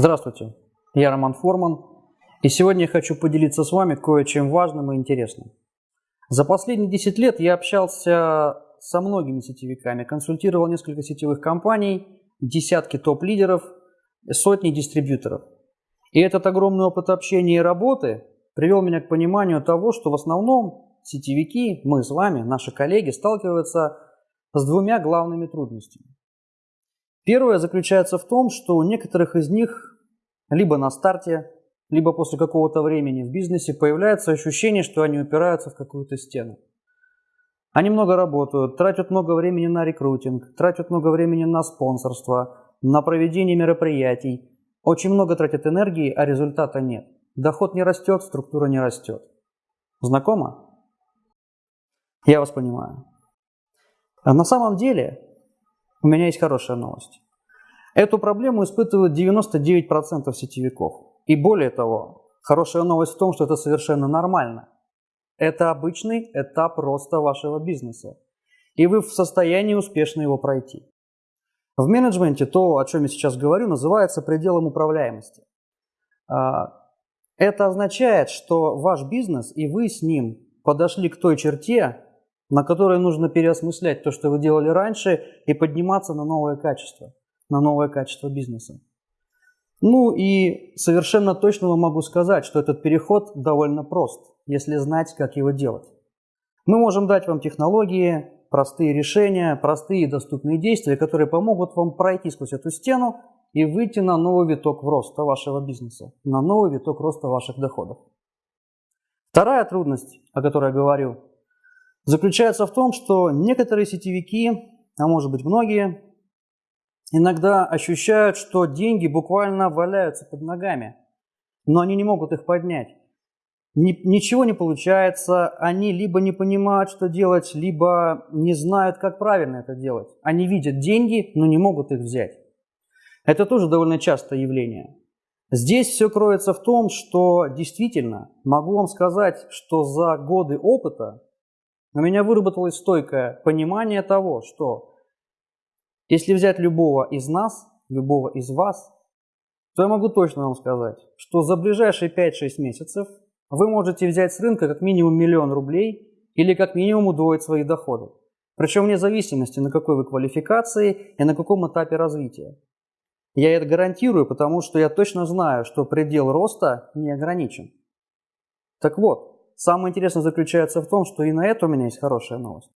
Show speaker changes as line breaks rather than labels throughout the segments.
Здравствуйте, я Роман Форман, и сегодня я хочу поделиться с вами кое-чем важным и интересным. За последние 10 лет я общался со многими сетевиками, консультировал несколько сетевых компаний, десятки топ-лидеров, сотни дистрибьюторов. И этот огромный опыт общения и работы привел меня к пониманию того, что в основном сетевики, мы с вами, наши коллеги, сталкиваются с двумя главными трудностями. Первое заключается в том, что у некоторых из них либо на старте, либо после какого-то времени в бизнесе появляется ощущение, что они упираются в какую-то стену. Они много работают, тратят много времени на рекрутинг, тратят много времени на спонсорство, на проведение мероприятий, очень много тратят энергии, а результата нет. Доход не растет, структура не растет. Знакомо? Я вас понимаю. А на самом деле у меня есть хорошая новость. Эту проблему испытывают 99% сетевиков. И более того, хорошая новость в том, что это совершенно нормально. Это обычный этап роста вашего бизнеса. И вы в состоянии успешно его пройти. В менеджменте то, о чем я сейчас говорю, называется пределом управляемости. А, это означает, что ваш бизнес и вы с ним подошли к той черте, на которой нужно переосмыслять то, что вы делали раньше, и подниматься на новое качество, на новое качество бизнеса. Ну и совершенно точно вам могу сказать, что этот переход довольно прост, если знать, как его делать. Мы можем дать вам технологии, простые решения, простые и доступные действия, которые помогут вам пройти сквозь эту стену и выйти на новый виток роста вашего бизнеса, на новый виток роста ваших доходов. Вторая трудность, о которой я говорю, заключается в том, что некоторые сетевики, а может быть многие, иногда ощущают, что деньги буквально валяются под ногами, но они не могут их поднять. Ничего не получается, они либо не понимают, что делать, либо не знают, как правильно это делать. Они видят деньги, но не могут их взять. Это тоже довольно частое явление. Здесь все кроется в том, что действительно могу вам сказать, что за годы опыта у меня выработалось стойкое понимание того, что если взять любого из нас, любого из вас, то я могу точно вам сказать, что за ближайшие 5-6 месяцев вы можете взять с рынка как минимум миллион рублей или как минимум удвоить свои доходы. Причем вне зависимости, на какой вы квалификации и на каком этапе развития. Я это гарантирую, потому что я точно знаю, что предел роста не ограничен. Так вот, Самое интересное заключается в том, что и на это у меня есть хорошая новость.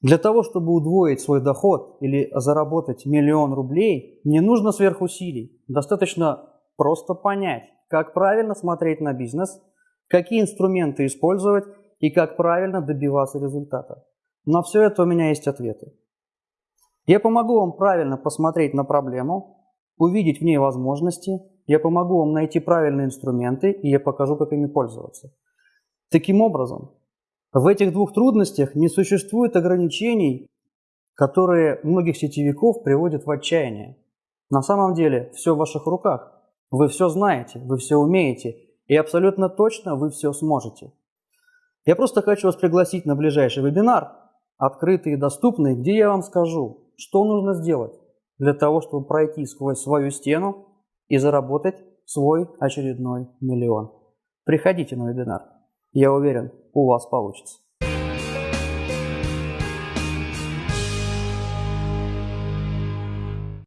Для того, чтобы удвоить свой доход или заработать миллион рублей, не нужно сверхусилий. Достаточно просто понять, как правильно смотреть на бизнес, какие инструменты использовать и как правильно добиваться результата. На все это у меня есть ответы. Я помогу вам правильно посмотреть на проблему, увидеть в ней возможности, я помогу вам найти правильные инструменты и я покажу, как ими пользоваться. Таким образом, в этих двух трудностях не существует ограничений, которые многих сетевиков приводят в отчаяние. На самом деле все в ваших руках. Вы все знаете, вы все умеете, и абсолютно точно вы все сможете. Я просто хочу вас пригласить на ближайший вебинар, открытый и доступный, где я вам скажу, что нужно сделать для того, чтобы пройти сквозь свою стену и заработать свой очередной миллион. Приходите на вебинар. Я уверен, у вас получится.